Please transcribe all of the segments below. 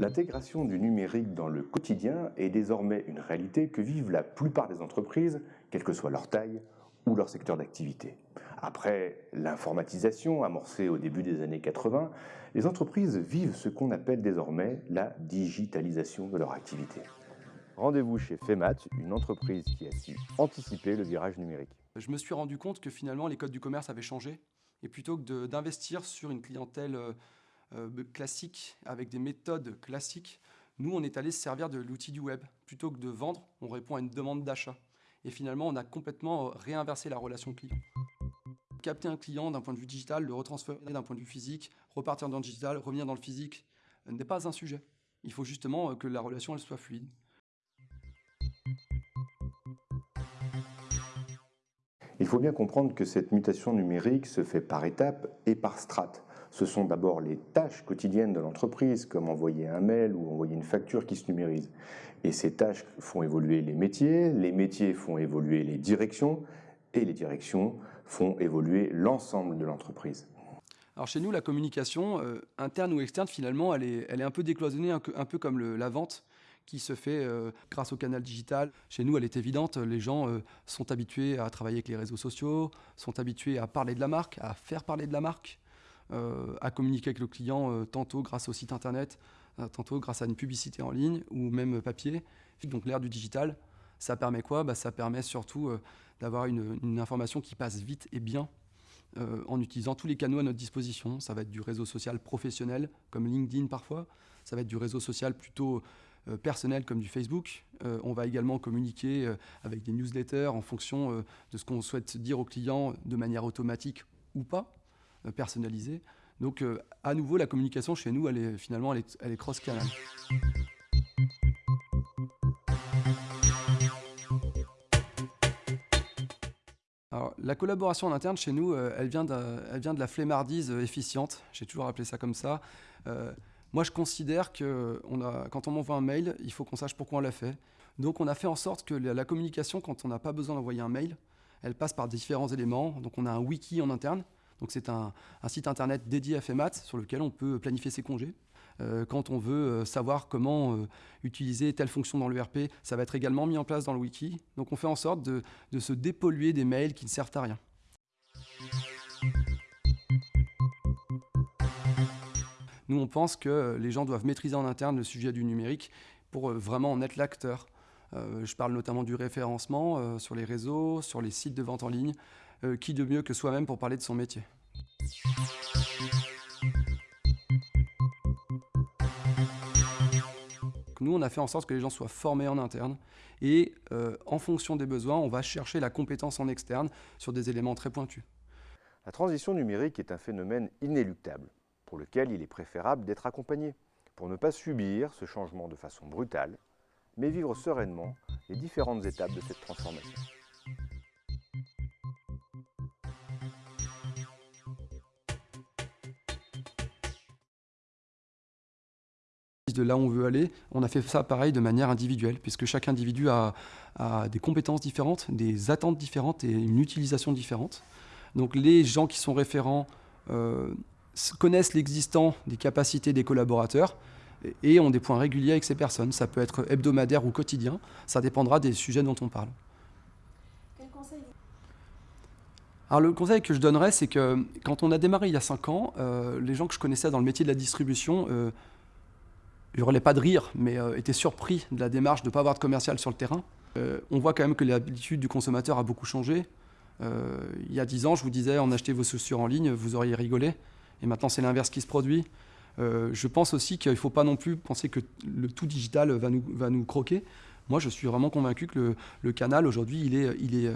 L'intégration du numérique dans le quotidien est désormais une réalité que vivent la plupart des entreprises, quelle que soit leur taille ou leur secteur d'activité. Après l'informatisation amorcée au début des années 80, les entreprises vivent ce qu'on appelle désormais la digitalisation de leur activité. Rendez-vous chez FEMAT, une entreprise qui a su anticiper le virage numérique. Je me suis rendu compte que finalement les codes du commerce avaient changé et plutôt que d'investir sur une clientèle euh, euh, classique avec des méthodes classiques, nous on est allé se servir de l'outil du web. Plutôt que de vendre, on répond à une demande d'achat. Et finalement, on a complètement euh, réinversé la relation client. Capter un client d'un point de vue digital, le retransférer d'un point de vue physique, repartir dans le digital, revenir dans le physique, n'est pas un sujet. Il faut justement que la relation elle soit fluide. Il faut bien comprendre que cette mutation numérique se fait par étapes et par strates. Ce sont d'abord les tâches quotidiennes de l'entreprise, comme envoyer un mail ou envoyer une facture qui se numérisent. Et ces tâches font évoluer les métiers, les métiers font évoluer les directions, et les directions font évoluer l'ensemble de l'entreprise. Alors chez nous, la communication, euh, interne ou externe, finalement, elle est, un peu décloisonnée, un, peu comme la vente qui se fait euh, grâce au canal digital. Chez nous, elle est évidente. Les gens euh, sont habitués à travailler avec les réseaux sociaux, sont habitués à parler de la marque, à faire parler de la marque, à communiquer avec le client tantôt grâce au site internet, tantôt grâce à une publicité en ligne ou même papier. Donc l'ère du digital, ça permet quoi? Bah, Ça permet surtout d'avoir une, information qui passe vite et bien en utilisant tous les canaux à notre disposition. Ça va être du réseau social professionnel, comme LinkedIn parfois. Ça va être du réseau social plutôt euh, personnel comme du Facebook. Euh, on va également communiquer euh, avec des newsletters en fonction de ce qu'on souhaite dire aux clients de manière automatique ou pas, personnalisée. Donc à nouveau, la communication chez nous, elle est, finalement, elle est, cross-canal. Alors, la collaboration en interne chez nous, de, elle vient de la flemmardise efficiente. J'ai toujours appelé ça comme ça. Moi, je considère que quand on m'envoie un mail, il faut qu'on sache pourquoi on l'a fait. Donc, on a fait en sorte que la, communication, quand on n'a pas besoin d'envoyer un mail, elle passe par différents éléments. Donc, on a un wiki en interne. Donc, c'est un, site internet dédié à FEMAT sur lequel on peut planifier ses congés. Euh, quand on veut euh, savoir comment euh, utiliser telle fonction dans l'ERP, ça va être également mis en place dans le wiki. Donc, on fait en sorte de se dépolluer des mails qui ne servent à rien. Nous, on pense que les gens doivent maîtriser en interne le sujet du numérique pour vraiment en être l'acteur. Euh, je parle notamment du référencement euh, sur les réseaux, sur les sites de vente en ligne. qui de mieux que soi-même pour parler de son métier? Nous, on a fait en sorte que les gens soient formés en interne et en fonction des besoins, on va chercher la compétence en externe sur des éléments très pointus. La transition numérique est un phénomène inéluctable pour lequel il est préférable d'être accompagné, pour ne pas subir ce changement de façon brutale, mais vivre sereinement les différentes étapes de cette transformation. de là où on veut aller, on a fait ça pareil de manière individuelle, puisque chaque individu a, des compétences différentes, des attentes différentes et une utilisation différente. Donc les gens qui sont référents euh, connaissent l'existant des capacités des collaborateurs et ont des points réguliers avec ces personnes. Ça peut être hebdomadaire ou quotidien, ça dépendra des sujets dont on parle. Quel conseil alors le conseil que je donnerais, c'est que quand on a démarré il y a 5 ans, euh, les gens que je connaissais dans le métier de la distribution euh, hurlaient pas de rire, mais euh, étaient surpris de la démarche de ne pas avoir de commercial sur le terrain. Euh, on voit quand même que l'habitude du consommateur a beaucoup changé. il y a 10 ans, je vous disais, en acheter vos chaussures en ligne, vous auriez rigolé. Et maintenant, c'est l'inverse qui se produit. Euh, je pense aussi qu'il ne faut pas non plus penser que le tout digital va nous, va nous croquer. Moi, je suis vraiment convaincu que le, canal, aujourd'hui, il est, il, est,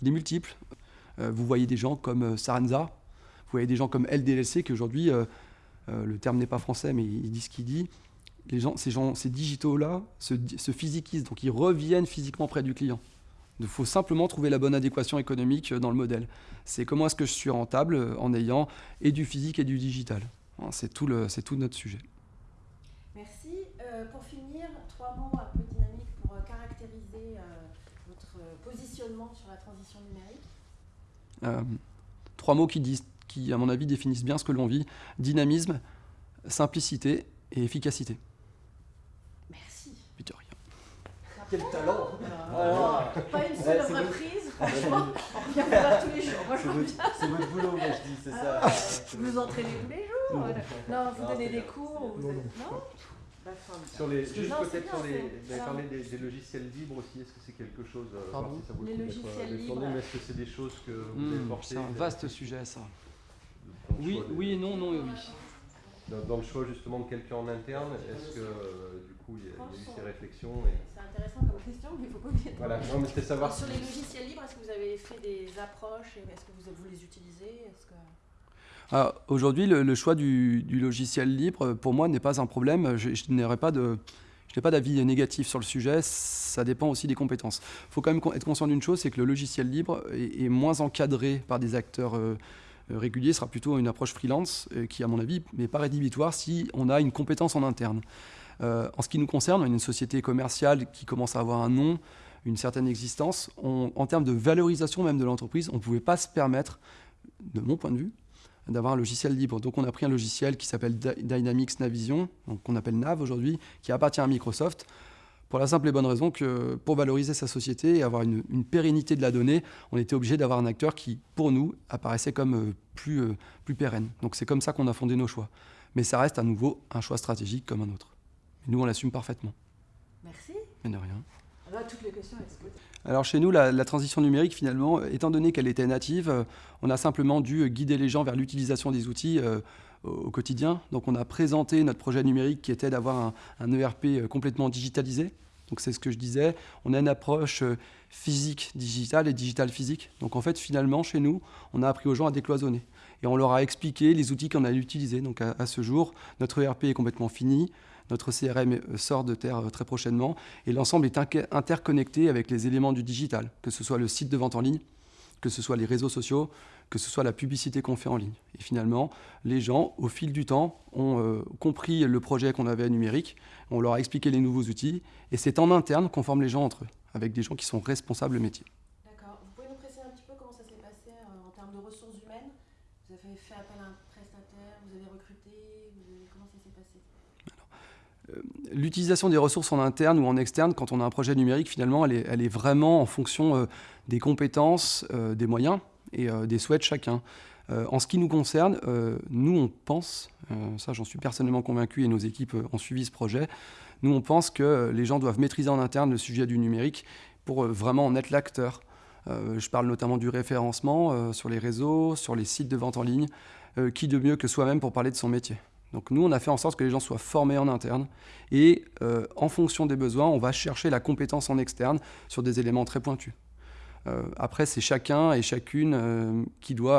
il est multiple. Euh, vous voyez des gens comme Sarenza, vous voyez des gens comme LDLC, qui aujourd'hui, euh, le terme n'est pas français, mais il dit ce qu'il dit. Les gens, ces, gens, ces digitaux-là se, se physiquisent, donc ils reviennent physiquement près du client. Il faut simplement trouver la bonne adéquation économique euh, dans le modèle. C'est comment est-ce que je suis rentable euh, en ayant et du physique et du digital. Hein, c'est tout, tout, notre sujet. Merci. Euh, pour finir, trois mots un peu dynamiques pour caractériser votre positionnement sur la transition numérique. trois mots qui, disent, qui, à mon avis, définissent bien ce que l'on vit. Dynamisme, simplicité et efficacité. Merci. Peter, rien. Quel talent Ah, Pas une seule franchement, on vous voir tous les jours. Moi, je C'est votre, boulot, moi je dis, c'est ça. Ah, Vous entraînez tous les jours Non. Non, vous Non, donnez des bien. cours vous Non, êtes- non. Non D'accord. Sur les, juste peut-être sur les, vous avez parlé des, des logiciels libres aussi, est-ce que c'est quelque chose, euh, Pardon voir si ça vaut le Les coup euh, logiciels libres. mais est-ce que c'est des choses que vous avez Hmm, portées c'est un vous avez vaste sujet, ça. Oui, oui et non, non et oui. Dans, dans le choix justement de quelqu'un en interne, est-ce que euh, du coup il y, a, il y a eu ces réflexions et... C'est intéressant comme question, mais il ne faut pas oublier Voilà, non mais c'était savoir Alors, sur les logiciels libres, est-ce que vous avez fait des approches Est-ce que vous, les utilisez? Ah, Aujourd'hui, le, choix du, logiciel libre, pour moi, n'est pas un problème. Je, n'aurais pas. Je n'ai pas d'avis négatif sur le sujet, ça dépend aussi des compétences. Il faut quand même être conscient d'une chose, c'est que le logiciel libre est, moins encadré par des acteurs euh, réguliers, sera plutôt une approche freelance euh, qui, à mon avis, n'est pas rédhibitoire si on a une compétence en interne. Euh, en ce qui nous concerne, une société commerciale qui commence à avoir un nom, une certaine existence. On- en termes de valorisation même de l'entreprise, on ne pouvait pas se permettre, de mon point de vue, d'avoir un logiciel libre. Donc on a pris un logiciel qui s'appelle Dy- Dynamics Navision, qu'on appelle NAV aujourd'hui, qui appartient à Microsoft, pour la simple et bonne raison que pour valoriser sa société et avoir une, une pérennité de la donnée, on était obligé d'avoir un acteur qui, pour nous, apparaissait comme euh, plus, euh, plus pérenne. Donc c'est comme ça qu'on a fondé nos choix. Mais ça reste à nouveau un choix stratégique comme un autre. Et nous, on l'assume parfaitement. Merci. Mais de rien. Alors chez nous, la, transition numérique, finalement, étant donné qu'elle était native, euh, on a simplement dû guider les gens vers l'utilisation des outils euh, au, quotidien. Donc on a présenté notre projet numérique qui était d'avoir un, ERP euh, complètement digitalisé. Donc c'est ce que je disais. On a une approche euh, physique digitale et digitale physique. Donc en fait, finalement, chez nous, on a appris aux gens à décloisonner. Et on leur a expliqué les outils qu'on allait utiliser. Donc à ce jour, notre ERP est complètement fini. Notre CRM euh, sort de terre euh, très prochainement et l'ensemble est interconnecté avec les éléments du digital, que ce soit le site de vente en ligne, que ce soit les réseaux sociaux, que ce soit la publicité qu'on fait en ligne. Et finalement, les gens, au fil du temps, ont euh, compris le projet qu'on avait numérique, on leur a expliqué les nouveaux outils, et c'est en interne qu'on forme les gens entre eux, avec des gens qui sont responsables métier. D'accord. Vous pouvez nous préciser un petit peu comment ça s'est passé en termes de ressources humaines? Vous avez fait appel à un prestataire Vous avez recruté Comment ça s'est passé? L'utilisation des ressources en interne ou en externe, quand on a un projet numérique, finalement, elle est, vraiment en fonction euh, des compétences, euh, des moyens et euh, des souhaits de chacun. Euh, en ce qui nous concerne, euh, nous, on pense, euh, ça j'en suis personnellement convaincu et nos équipes euh, ont suivi ce projet, nous, on pense que euh, les gens doivent maîtriser en interne le sujet du numérique pour euh, vraiment en être l'acteur. Euh, je parle notamment du référencement euh, sur les réseaux, sur les sites de vente en ligne. Euh, qui de mieux que soi-même pour parler de son métier donc nous, on a fait en sorte que les gens soient formés en interne et euh, en fonction des besoins, on va chercher la compétence en externe sur des éléments très pointus. Euh, après, c'est chacun et chacune euh, qui doit